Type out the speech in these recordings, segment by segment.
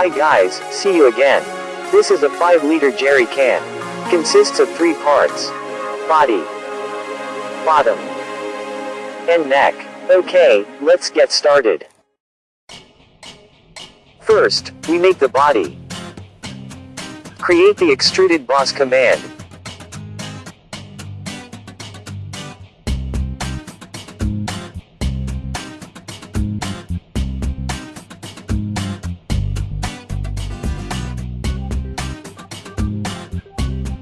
Hi guys, see you again. This is a 5 liter jerry can. Consists of 3 parts. Body. Bottom. And neck. Okay, let's get started. First, we make the body. Create the extruded boss command.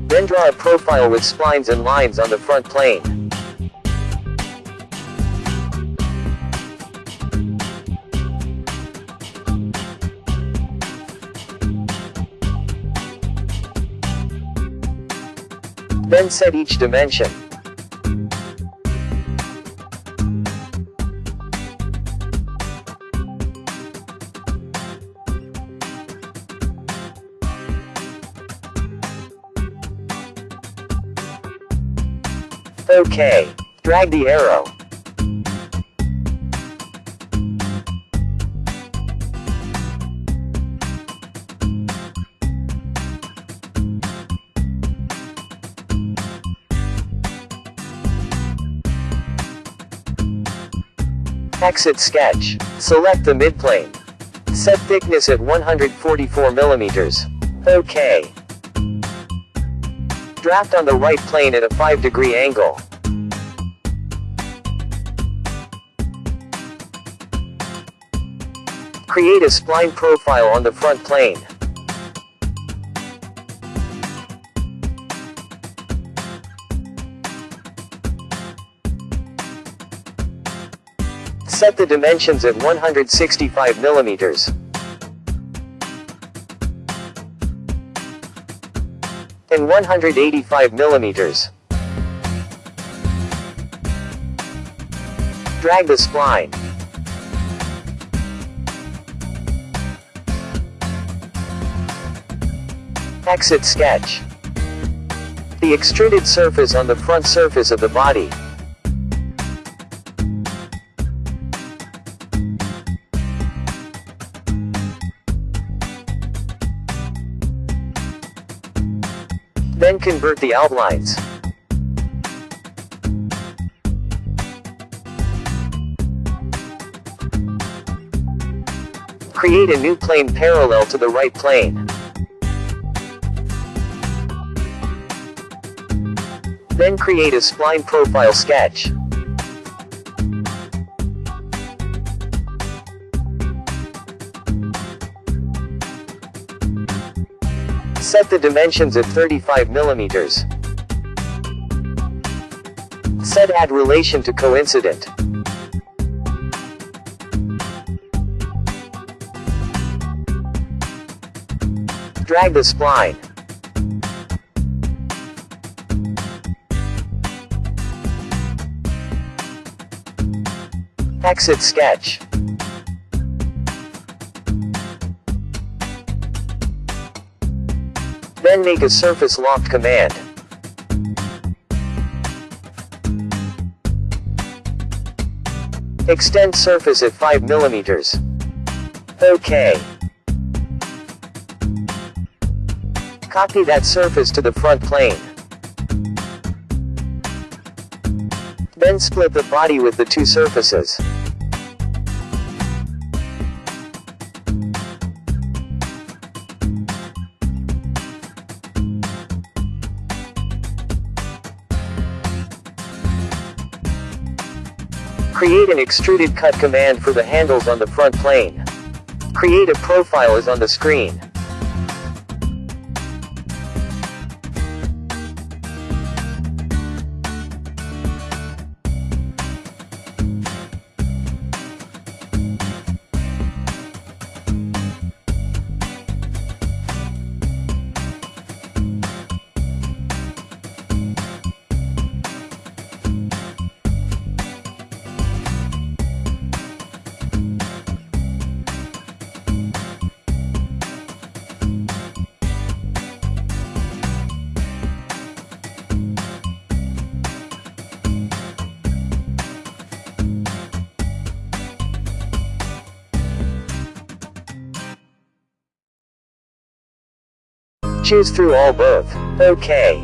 Then draw a profile with splines and lines on the front plane. Then set each dimension. Okay. Drag the arrow. Exit sketch. Select the midplane. Set thickness at 144 millimeters. OK. Draft on the right plane at a 5 degree angle. Create a spline profile on the front plane. Set the dimensions at 165 millimeters. And 185 millimeters. Drag the spline. Exit sketch. The extruded surface on the front surface of the body. Convert the outlines. Create a new plane parallel to the right plane. Then create a spline profile sketch. Set the dimensions at 35 millimeters. Set add relation to coincident. Drag the spline. Exit sketch. Then make a surface loft command. Extend surface at 5 millimeters. OK. Copy that surface to the front plane. Then split the body with the two surfaces. Create an extruded cut command for the handles on the front plane. Create a profile as on the screen. Choose through all both. OK.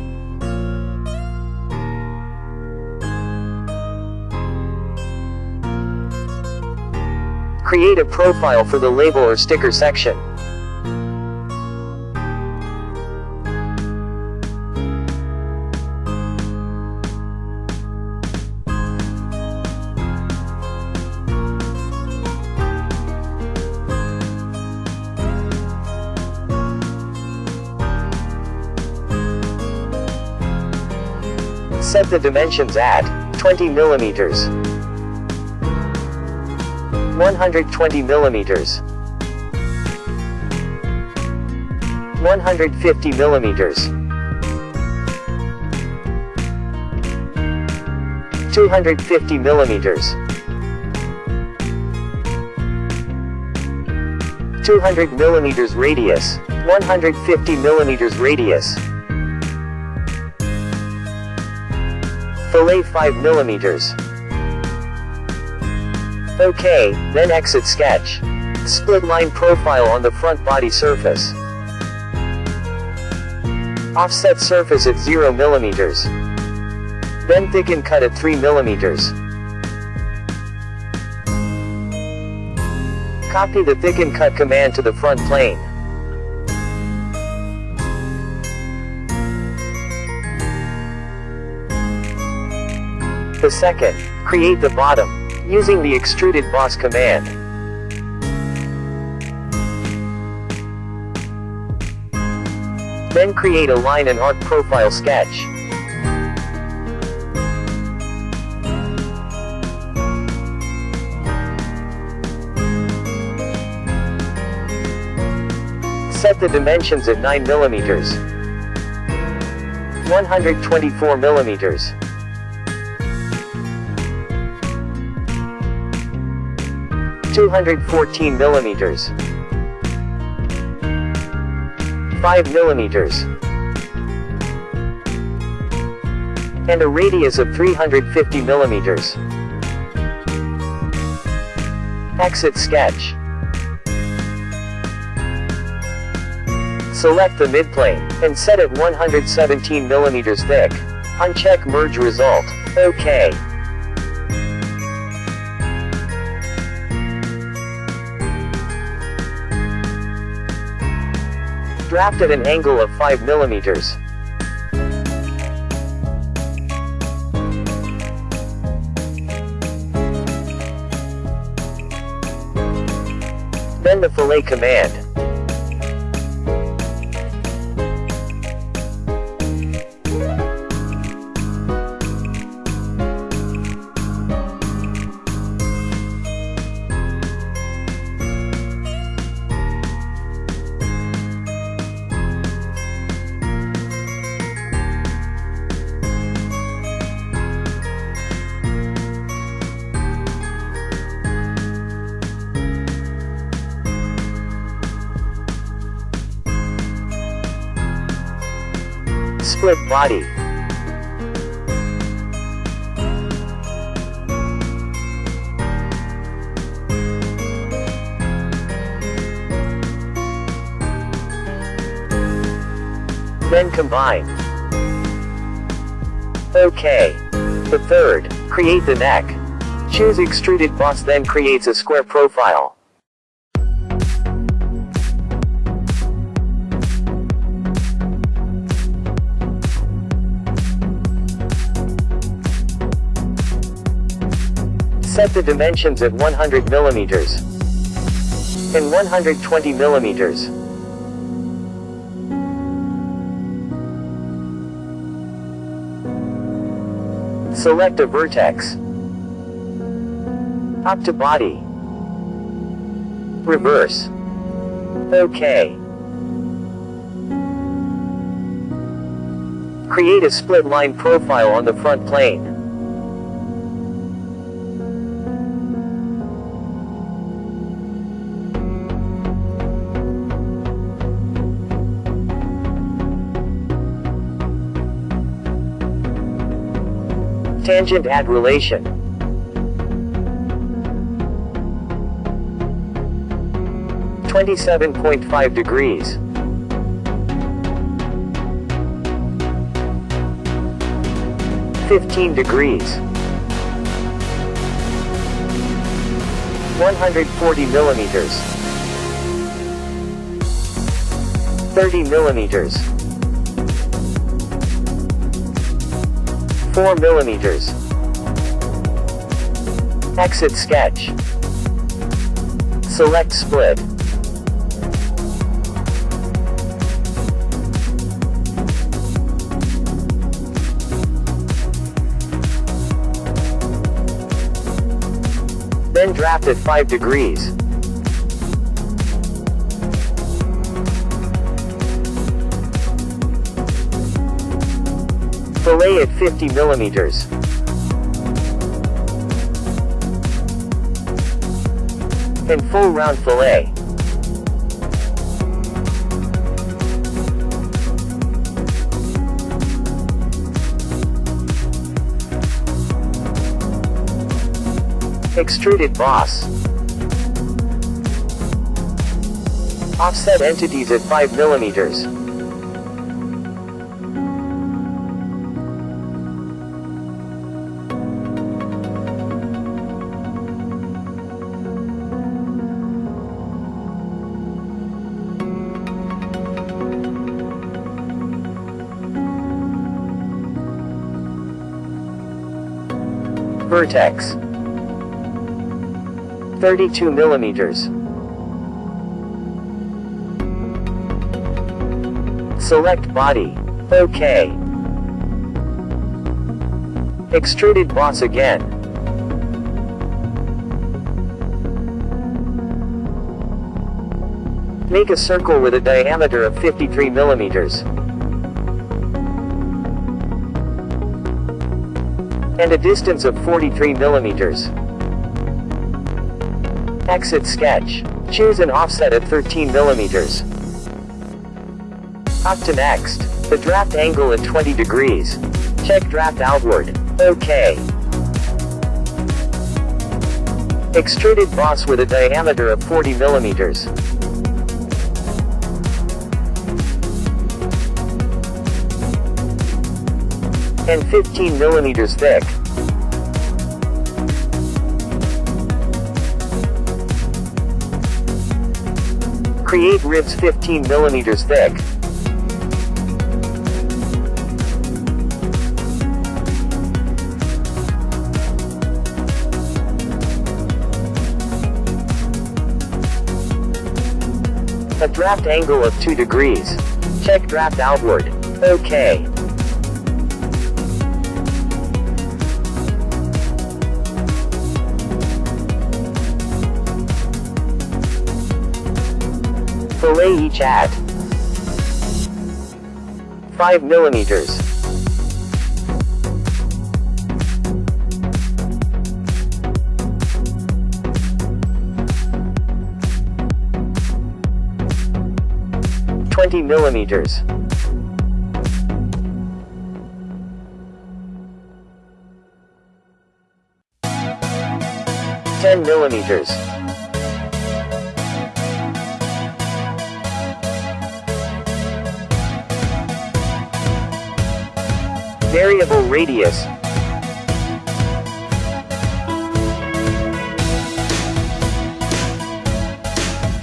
Create a profile for the label or sticker section. Set the dimensions at 20 millimeters. 120 millimeters. 150 millimeters. 250 millimeters. 200 millimeters radius. 150 millimeters radius. Fillet 5 millimeters. OK, then exit sketch. Split line profile on the front body surface. Offset surface at 0 millimeters. Then thicken cut at 3 millimeters. Copy the thicken cut command to the front plane. The second, create the bottom using the extruded boss command. Then create a line and arc profile sketch. Set the dimensions at 9 millimeters, 124 millimeters. 214 millimeters. 5 millimeters. And a radius of 350 millimeters. Exit sketch. Select the midplane, and set it 117 millimeters thick. Uncheck merge result. OK. Draft at an angle of 5 millimeters. Then the fillet command. Split body. Then combine. OK. The third, create the neck. Choose extruded boss then creates a square profile. Set the dimensions at 100 millimeters and 120 millimeters. Select a vertex. Up to body. Reverse. OK. Create a split line profile on the front plane. tangent at relation. Twenty-seven point five degrees. Fifteen degrees. One hundred forty millimeters. Thirty millimeters. 4 millimeters. Exit sketch. Select split. Then draft at 5 degrees. Fillet at 50 millimeters. And full round fillet. Extruded boss. Offset entities at 5 millimeters. Vertex 32 millimeters. Select body. OK. Extruded boss again. Make a circle with a diameter of 53 millimeters. And a distance of 43 millimeters. Exit sketch. Choose an offset at 13 millimeters. Up to next. The draft angle at 20 degrees. Check draft outward. OK. Extruded boss with a diameter of 40 millimeters. And 15 millimeters thick. Create ribs 15 millimeters thick. A draft angle of 2 degrees. Check draft outward. OK. Each at 5 millimeters. Twenty millimeters. Ten millimeters. Variable radius.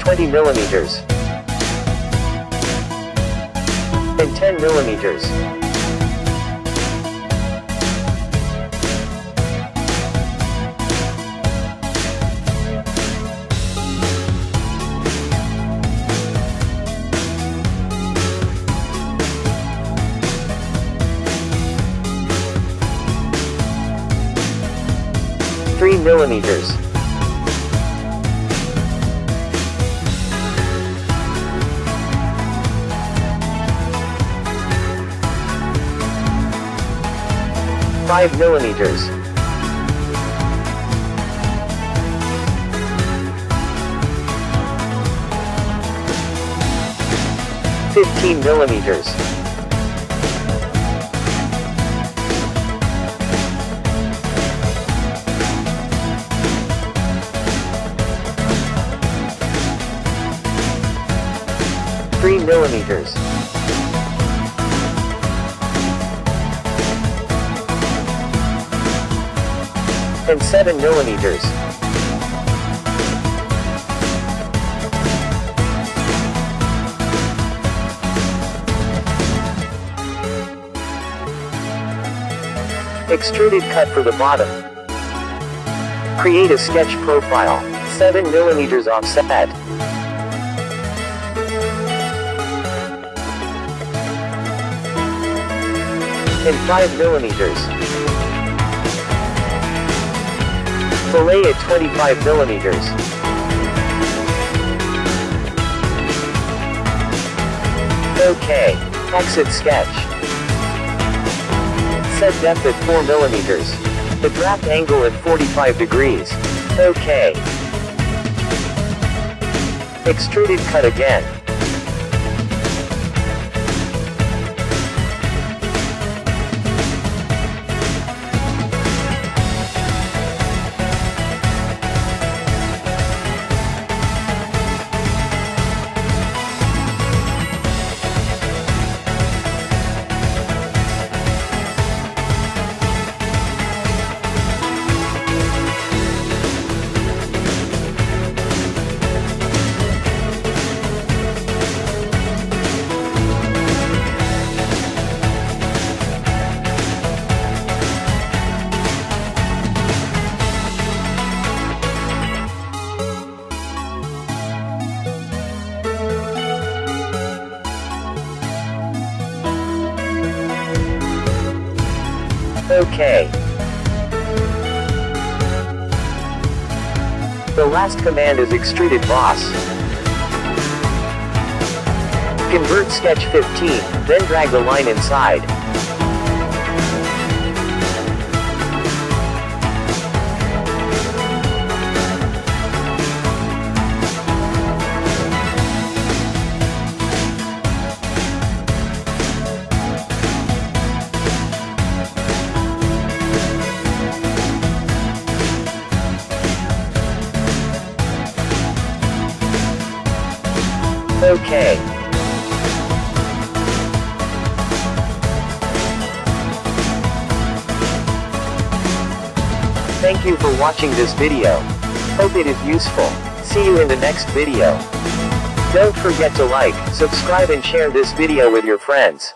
Twenty millimeters. And ten millimeters. Millimeters. Five millimeters. Fifteen millimeters. Millimeters. and 7 millimeters. Extruded cut for the bottom. Create a sketch profile, 7 millimeters offset. And 5 millimeters. Fillet at 25 millimeters. Okay. Exit sketch. Set depth at 4 millimeters. The draft angle at 45 degrees. Okay. Extruded cut again. Okay. The last command is extruded boss. Convert sketch 15, then drag the line inside. Okay. Thank you for watching this video. Hope it is useful. See you in the next video. Don't forget to like, subscribe and share this video with your friends.